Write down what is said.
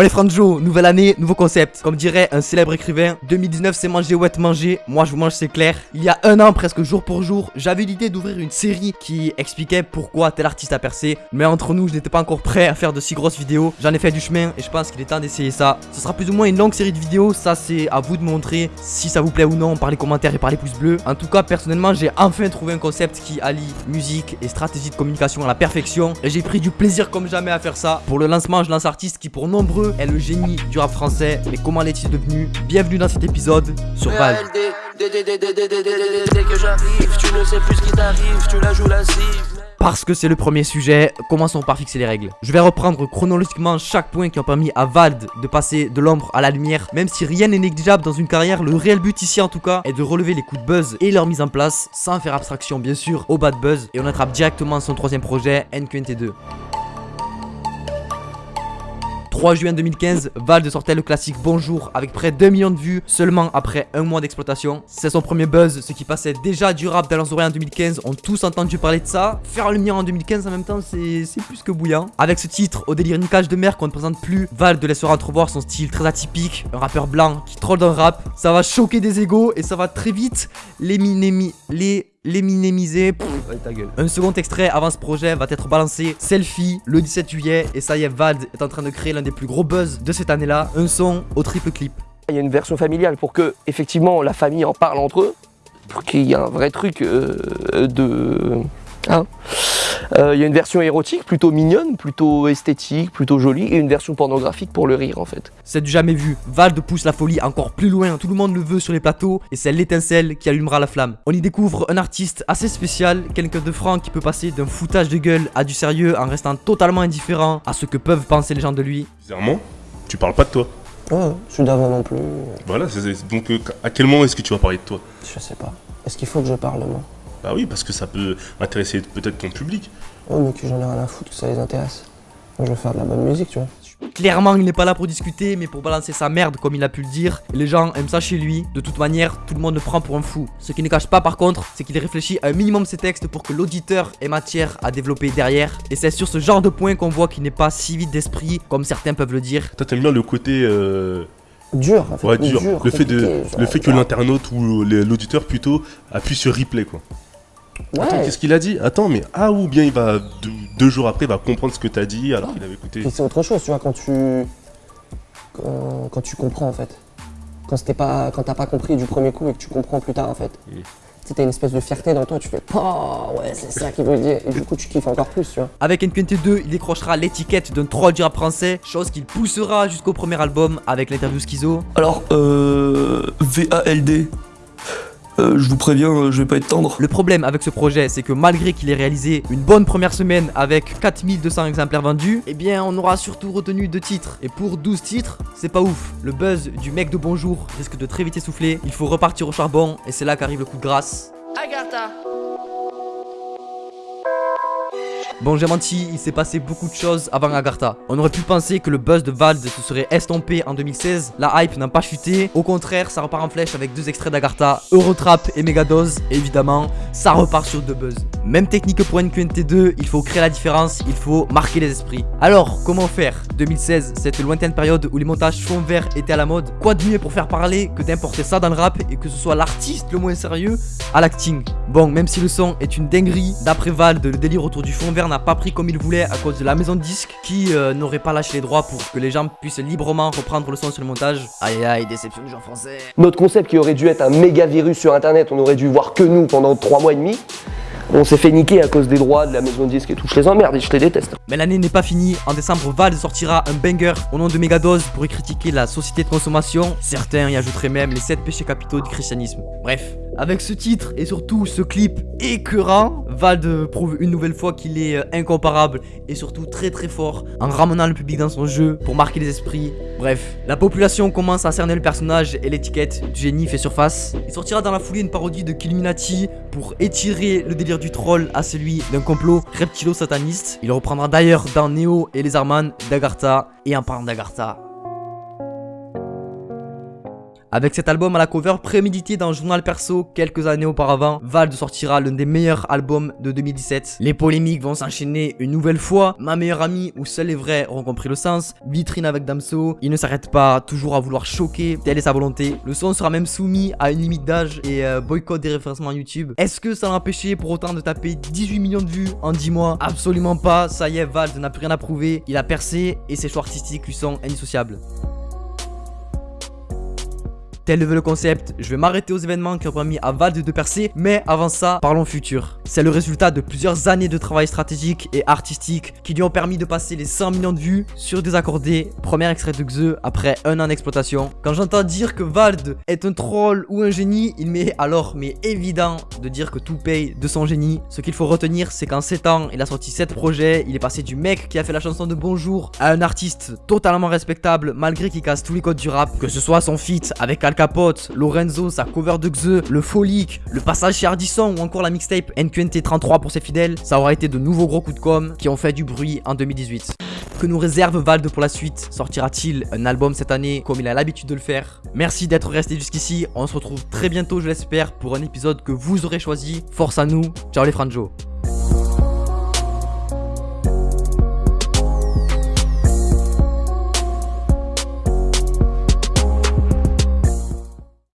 Bon allez Franjo, nouvelle année, nouveau concept. Comme dirait un célèbre écrivain, 2019 c'est manger ou être mangé. Moi je vous mange c'est clair. Il y a un an, presque jour pour jour, j'avais l'idée d'ouvrir une série qui expliquait pourquoi tel artiste a percé. Mais entre nous, je n'étais pas encore prêt à faire de si grosses vidéos. J'en ai fait du chemin et je pense qu'il est temps d'essayer ça. Ce sera plus ou moins une longue série de vidéos. Ça c'est à vous de montrer si ça vous plaît ou non par les commentaires et par les pouces bleus. En tout cas, personnellement, j'ai enfin trouvé un concept qui allie musique et stratégie de communication à la perfection. Et j'ai pris du plaisir comme jamais à faire ça. Pour le lancement, je lance artiste qui pour nombreux est le génie du rap français. Mais comment l'est-il devenu Bienvenue dans cet épisode sur Val. Dès que j'arrive, tu ne sais plus ce qui t'arrive, tu la joues la cible. Parce que c'est le premier sujet, commençons par fixer les règles. Je vais reprendre chronologiquement chaque point qui a permis à Vald de passer de l'ombre à la lumière. Même si rien n'est négligeable dans une carrière, le réel but ici en tout cas est de relever les coups de buzz et leur mise en place, sans faire abstraction bien sûr au bad buzz. Et on attrape directement son troisième projet, NQNT2. 3 juin 2015, Valde sortait le classique Bonjour avec près d'un million de vues seulement après un mois d'exploitation. C'est son premier buzz, ce qui passait déjà du rap dans leurs oreilles en 2015, ont tous entendu parler de ça. Faire le mien en 2015 en même temps, c'est plus que bouillant. Avec ce titre, au délire niquage de mer qu'on ne présente plus, Valde laissera entrevoir son style très atypique, un rappeur blanc qui troll dans le rap. Ça va choquer des égaux et ça va très vite les minémi... les les ta gueule. Un second extrait avant ce projet va être balancé. Selfie le 17 juillet. Et ça y est Vald est en train de créer l'un des plus gros buzz de cette année là, un son au triple clip. Il y a une version familiale pour que effectivement la famille en parle entre eux, pour qu'il y ait un vrai truc euh, de... Hein il y a une version érotique plutôt mignonne, plutôt esthétique, plutôt jolie, et une version pornographique pour le rire en fait. C'est du jamais vu. Vald pousse la folie encore plus loin, tout le monde le veut sur les plateaux, et c'est l'étincelle qui allumera la flamme. On y découvre un artiste assez spécial, quelqu'un de franc qui peut passer d'un foutage de gueule à du sérieux en restant totalement indifférent à ce que peuvent penser les gens de lui. Bizarrement, tu parles pas de toi. Ouais, je suis d'avant non plus. Voilà, donc euh, à quel moment est-ce que tu vas parler de toi? Je sais pas. Est-ce qu'il faut que je parle moi? Bah oui, parce que ça peut intéresser peut-être ton public. Oh, mais que j'en ai rien à foutre, que ça les intéresse. Moi, je veux faire de la bonne musique, tu vois. Clairement, il n'est pas là pour discuter, mais pour balancer sa merde, comme il a pu le dire. les gens aiment ça chez lui. De toute manière, tout le monde le prend pour un fou. Ce qui ne cache pas, par contre, c'est qu'il réfléchit un minimum ses textes pour que l'auditeur ait matière à développer derrière. Et c'est sur ce genre de point qu'on voit qu'il n'est pas si vide d'esprit, comme certains peuvent le dire. Toi, t'aimes bien le côté... Euh... Dur, en fait. Ouais, dur. le, fait de, le fait que l'internaute ou l'auditeur plutôt appuie sur replay, quoi. Attends, qu'est-ce qu'il a dit Attends, mais ah ou bien il va deux, jours après, il va comprendre ce que tu as dit alors qu'il avait écouté. C'est autre chose, tu vois, quand tu quand, tu comprends en fait. Quand t'as pas quand pas compris du premier coup et que tu comprends plus tard en fait. Mm. Tu as une espèce de fierté dans toi, tu fais Oh ouais, c'est ça qu'il veut dire. Et du coup, tu kiffes encore plus, tu vois. Avec NQNT2, il décrochera l'étiquette d'un troll du rap français, chose qu'il poussera jusqu'au premier album avec l'interview Schizo. Alors, euh. VALD, euh, je vous préviens, euh, je vais pas être tendre. Le problème avec ce projet, c'est que malgré qu'il ait réalisé une bonne première semaine avec 4200 exemplaires vendus, eh bien on aura surtout retenu deux titres. Et pour 12 titres, c'est pas ouf. Le buzz du mec de bonjour risque de très vite essouffler. Il faut repartir au charbon et c'est là qu'arrive le coup de grâce. Agatha Bon, j'ai menti, il s'est passé beaucoup de choses avant Agartha. On aurait pu penser que le buzz de Vald se serait estompé en 2016. La hype n'a pas chuté. Au contraire, ça repart en flèche avec deux extraits d'Agartha, Eurotrap et Megadose. évidemment, ça repart sur deux buzz. Même technique pour NQNT2, il faut créer la différence, il faut marquer les esprits. Alors, comment faire? 2016, cette lointaine période où les montages fond vert étaient à la mode. Quoi de mieux pour faire parler que d'importer ça dans le rap et que ce soit l'artiste le moins sérieux à l'acting? Bon, même si le son est une dinguerie, d'après Vald, le délire autour du fond vert n'a pas pris comme il voulait à cause de la maison de disques qui euh, n'aurait pas lâché les droits pour que les gens puissent librement reprendre le son sur le montage. Aïe aïe, déception du genre français. Notre concept qui aurait dû être un méga virus sur internet, on aurait dû voir que nous pendant 3 mois et demi. On s'est fait niquer à cause des droits de la maison de disques et tout, les emmerde et je les déteste. Mais l'année n'est pas finie, en décembre Vald sortira un banger au nom de Megadose pour y critiquer la société de consommation. Certains y ajouteraient même les 7 péchés capitaux du christianisme. Bref, avec ce titre et surtout ce clip écœurant, Vald prouve une nouvelle fois qu'il est euh, incomparable et surtout très très fort en ramenant le public dans son jeu pour marquer les esprits. Bref, la population commence à cerner le personnage et l'étiquette du génie fait surface. Il sortira dans la foulée une parodie de Killuminati pour étirer le délire du troll à celui d'un complot reptilo-sataniste. Il reprendra d'ailleurs dans Neo et les Arman d'Agartha et en parlant d'Agartha, Avec cet album à la cover prémédité dans un journal perso quelques années auparavant, Vald sortira l'un des meilleurs albums de 2017. Les polémiques vont s'enchaîner une nouvelle fois. Ma meilleure amie, où seuls les vrais auront compris le sens. Vitrine avec Damso. Il ne s'arrête pas, toujours à vouloir choquer. Telle est sa volonté. Le son sera même soumis à une limite d'âge et euh, boycott des référencements YouTube. Est-ce que ça l'a empêché pour autant de taper 18 millions de vues en 10 mois? Absolument pas. Ça y est, Vald n'a plus rien à prouver. Il a percé et ses choix artistiques lui sont indissociables. Tel veut le concept, je vais m'arrêter aux événements qui ont permis à Vald de percer, mais avant ça, parlons futur. C'est le résultat de plusieurs années de travail stratégique et artistique qui lui ont permis de passer les 100 millions de vues sur Désaccordé, premier extrait de Xe après un an d'exploitation. Quand j'entends dire que Vald est un troll ou un génie, il m'est alors mais évident de dire que tout paye de son génie. Ce qu'il faut retenir, c'est qu'en 7 ans, il a sorti 7 projets, il est passé du mec qui a fait la chanson de Bonjour à un artiste totalement respectable malgré qu'il casse tous les codes du rap, que ce soit son feat avec Al Capote, Lorenzo, sa cover de Xe, le Folique, le passage chez Ardisson ou encore la mixtape NQNT 33 pour ses fidèles, ça aura été de nouveaux gros coups de com qui ont fait du bruit en 2018. Que nous réserve Vald pour la suite? Sortira-t-il un album cette année comme il a l'habitude de le faire? Merci d'être resté jusqu'ici, on se retrouve très bientôt je l'espère pour un épisode que vous aurez choisi. Force à nous, ciao les franjos